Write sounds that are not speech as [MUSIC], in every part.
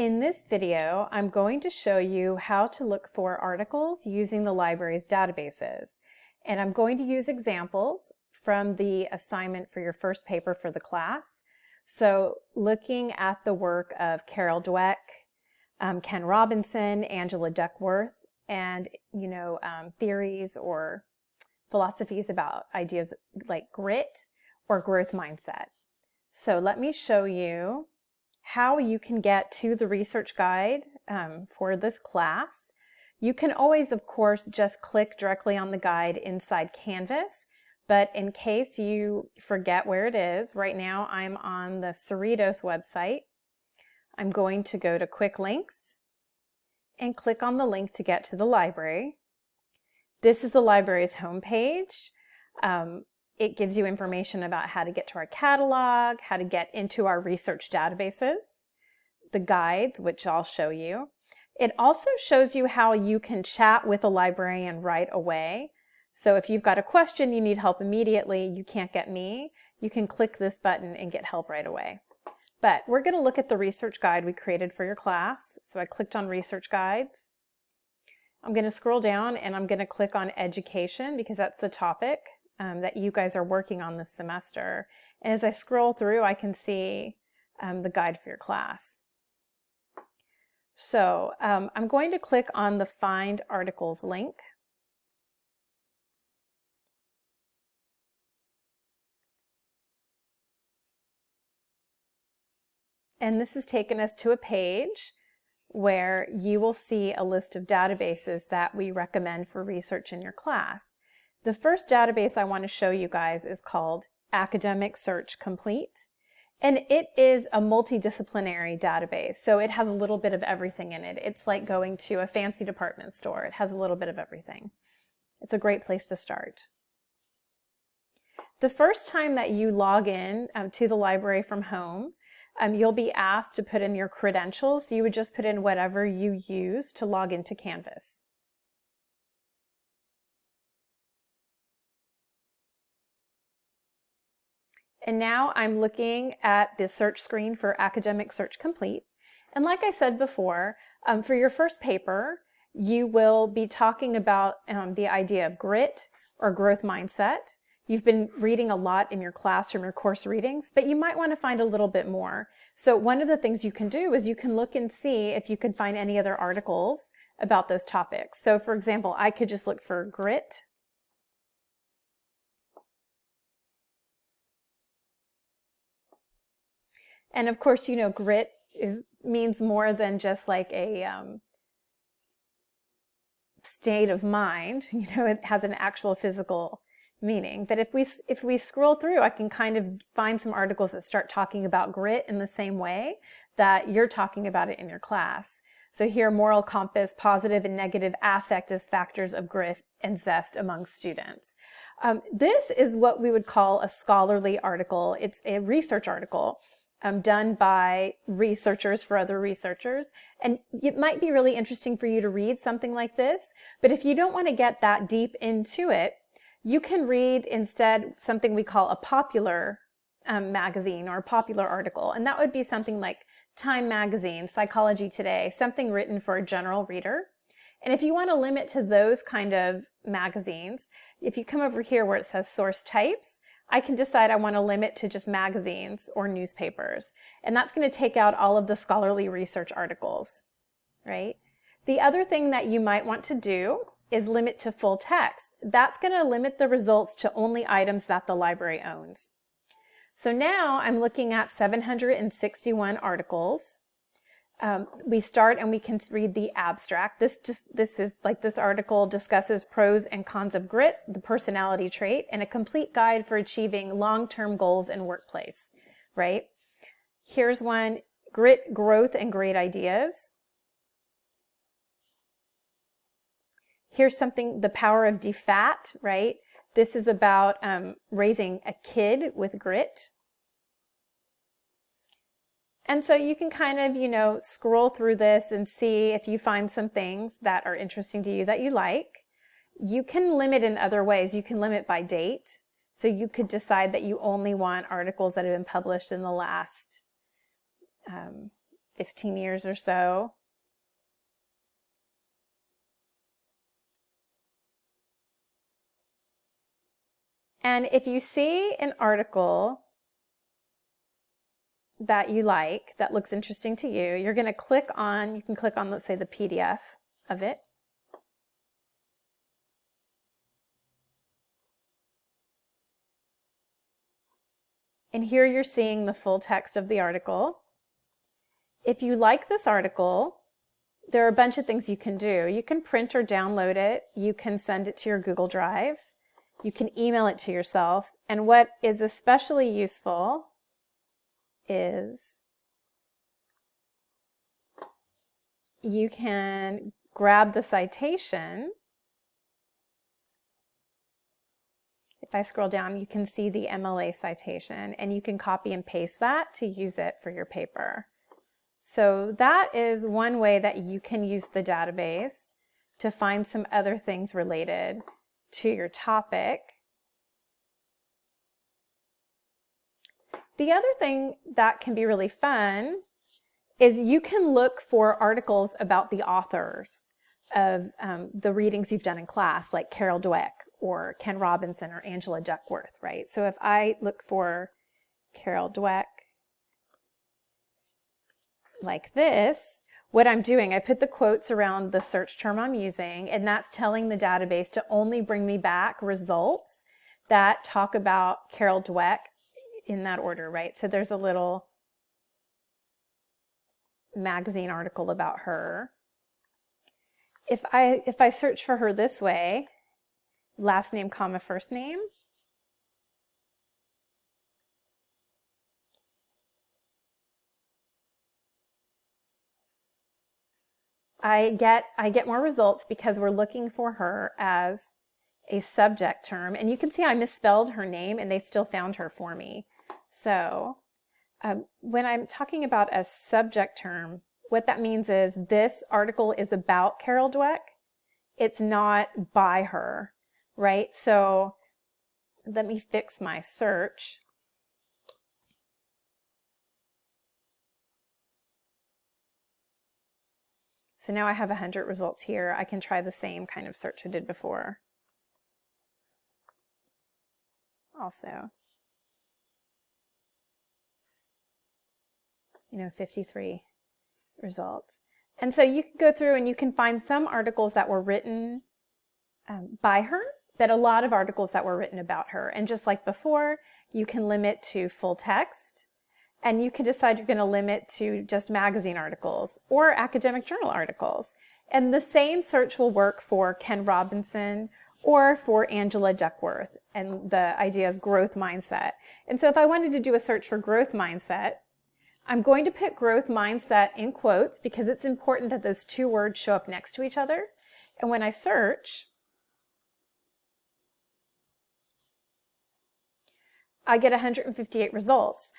In this video, I'm going to show you how to look for articles using the library's databases. And I'm going to use examples from the assignment for your first paper for the class. So looking at the work of Carol Dweck, um, Ken Robinson, Angela Duckworth, and you know um, theories or philosophies about ideas like grit or growth mindset. So let me show you how you can get to the research guide um, for this class. You can always, of course, just click directly on the guide inside Canvas, but in case you forget where it is, right now I'm on the Cerritos website. I'm going to go to Quick Links and click on the link to get to the library. This is the library's homepage. Um, it gives you information about how to get to our catalog, how to get into our research databases, the guides, which I'll show you. It also shows you how you can chat with a librarian right away. So if you've got a question, you need help immediately, you can't get me, you can click this button and get help right away. But we're going to look at the research guide we created for your class. So I clicked on research guides. I'm going to scroll down and I'm going to click on education because that's the topic um, that you guys are working on this semester. And as I scroll through, I can see um, the guide for your class. So um, I'm going to click on the Find Articles link. And this has taken us to a page where you will see a list of databases that we recommend for research in your class. The first database I want to show you guys is called Academic Search Complete. And it is a multidisciplinary database, so it has a little bit of everything in it. It's like going to a fancy department store. It has a little bit of everything. It's a great place to start. The first time that you log in um, to the library from home, um, you'll be asked to put in your credentials. You would just put in whatever you use to log into Canvas. And now I'm looking at the search screen for Academic Search Complete. And like I said before, um, for your first paper, you will be talking about um, the idea of grit or growth mindset. You've been reading a lot in your classroom, your course readings, but you might want to find a little bit more. So one of the things you can do is you can look and see if you can find any other articles about those topics. So for example, I could just look for grit And of course, you know, grit is means more than just like a um, state of mind. [LAUGHS] You know, it has an actual physical meaning. But if we if we scroll through, I can kind of find some articles that start talking about grit in the same way that you're talking about it in your class. So here, moral compass, positive and negative affect as factors of grit and zest among students. Um, this is what we would call a scholarly article. It's a research article um, done by researchers for other researchers. And it might be really interesting for you to read something like this, but if you don't want to get that deep into it, you can read instead something we call a popular um, magazine or a popular article. And that would be something like Time Magazine, Psychology Today, something written for a general reader. And if you want to limit to those kind of magazines, if you come over here where it says source types, I can decide I want to limit to just magazines or newspapers. And that's going to take out all of the scholarly research articles, right? The other thing that you might want to do is limit to full text. That's going to limit the results to only items that the library owns. So now I'm looking at 761 articles um, we start and we can read the abstract. This just this is like this article discusses pros and cons of grit, the personality trait, and a complete guide for achieving long-term goals in workplace. Right? Here's one: grit, growth, and great ideas. Here's something: the power of DFAT. Right? This is about um, raising a kid with grit. And so you can kind of, you know, scroll through this and see if you find some things that are interesting to you that you like. You can limit in other ways. You can limit by date. So you could decide that you only want articles that have been published in the last, um, 15 years or so. And if you see an article that you like, that looks interesting to you, you're going to click on, you can click on, let's say, the PDF of it. And here you're seeing the full text of the article. If you like this article, there are a bunch of things you can do. You can print or download it. You can send it to your Google Drive. You can email it to yourself. And what is especially useful is you can grab the citation if I scroll down, you can see the MLA citation and you can copy and paste that to use it for your paper. So that is one way that you can use the database to find some other things related to your topic. The other thing that can be really fun is you can look for articles about the authors of um, the readings you've done in class, like Carol Dweck or Ken Robinson or Angela Duckworth, right? So if I look for Carol Dweck like this, what I'm doing, I put the quotes around the search term I'm using, and that's telling the database to only bring me back results that talk about Carol Dweck in that order, right? So there's a little magazine article about her. If I, if I search for her this way, last name comma first name. I get, I get more results because we're looking for her as a subject term. And you can see I misspelled her name and they still found her for me. So um, when I'm talking about a subject term, what that means is this article is about Carol Dweck. It's not by her right? So let me fix my search. So now I have 100 results here. I can try the same kind of search I did before. Also, you know, 53 results. And so you can go through and you can find some articles that were written um, by her but a lot of articles that were written about her. And just like before, you can limit to full text and you can decide you're going to limit to just magazine articles or academic journal articles. And the same search will work for Ken Robinson or for Angela Duckworth and the idea of growth mindset. And so if I wanted to do a search for growth mindset, I'm going to put growth mindset in quotes because it's important that those two words show up next to each other. And when I search, I get 158 results.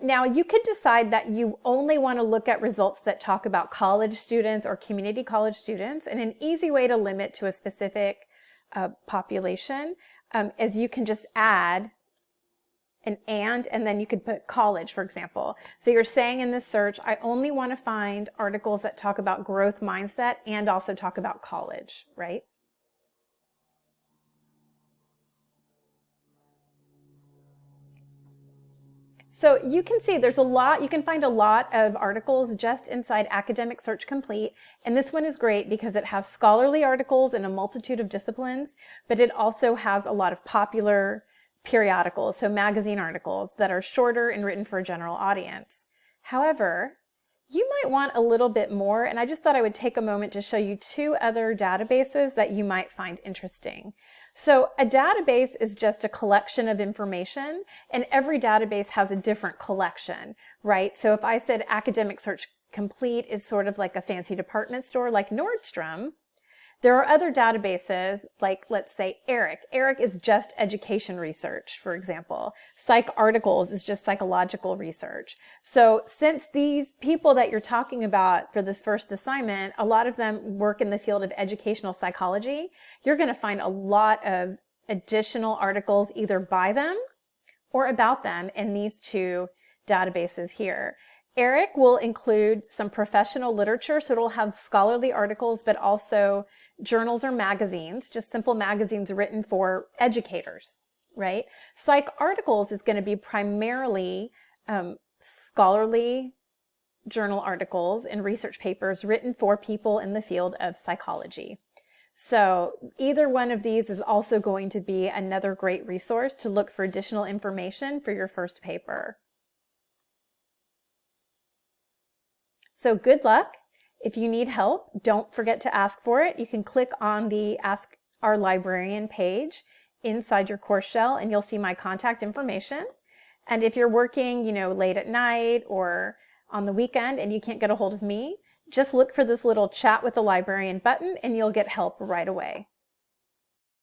Now you could decide that you only want to look at results that talk about college students or community college students and an easy way to limit to a specific uh, population um, is you can just add an and and then you could put college for example. So you're saying in this search I only want to find articles that talk about growth mindset and also talk about college, right? So you can see there's a lot, you can find a lot of articles just inside Academic Search Complete. And this one is great because it has scholarly articles in a multitude of disciplines, but it also has a lot of popular periodicals, so magazine articles that are shorter and written for a general audience. However, you might want a little bit more, and I just thought I would take a moment to show you two other databases that you might find interesting. So a database is just a collection of information, and every database has a different collection, right? So if I said Academic Search Complete is sort of like a fancy department store like Nordstrom, there are other databases like, let's say, ERIC. ERIC is just education research, for example. PsycARTICLES is just psychological research. So since these people that you're talking about for this first assignment, a lot of them work in the field of educational psychology, you're going to find a lot of additional articles either by them or about them in these two databases here. ERIC will include some professional literature, so it'll have scholarly articles, but also journals or magazines, just simple magazines written for educators, right? Psych articles is going to be primarily um, scholarly journal articles and research papers written for people in the field of psychology. So either one of these is also going to be another great resource to look for additional information for your first paper. So good luck. If you need help, don't forget to ask for it. You can click on the Ask Our Librarian page inside your course shell and you'll see my contact information. And if you're working, you know, late at night or on the weekend and you can't get a hold of me, just look for this little chat with the librarian button and you'll get help right away.